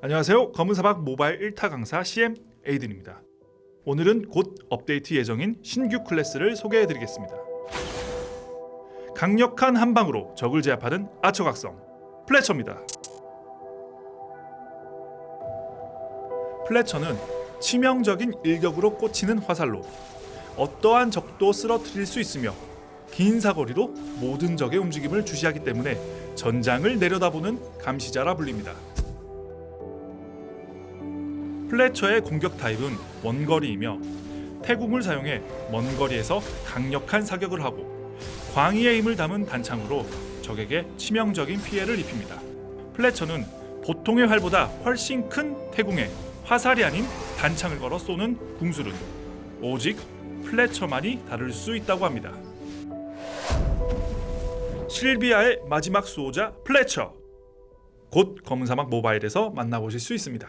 안녕하세요. 검은사막 모바일 1타 강사 CM 에이든입니다. 오늘은 곧 업데이트 예정인 신규 클래스를 소개해드리겠습니다. 강력한 한방으로 적을 제압하는 아처 각성 플레처입니다. 플레처는 치명적인 일격으로 꽂히는 화살로 어떠한 적도 쓰러뜨릴 수 있으며 긴 사거리로 모든 적의 움직임을 주시하기 때문에 전장을 내려다보는 감시자라 불립니다. 플래처의 공격 타입은 원거리이며 태궁을 사용해 먼 거리에서 강력한 사격을 하고 광의의 힘을 담은 단창으로 적에게 치명적인 피해를 입힙니다. 플래처는 보통의 활보다 훨씬 큰 태궁에 화살이 아닌 단창을 걸어 쏘는 궁술은 오직 플래처만이 다룰 수 있다고 합니다. 실비아의 마지막 수호자 플래처 곧 검은사막 모바일에서 만나보실 수 있습니다.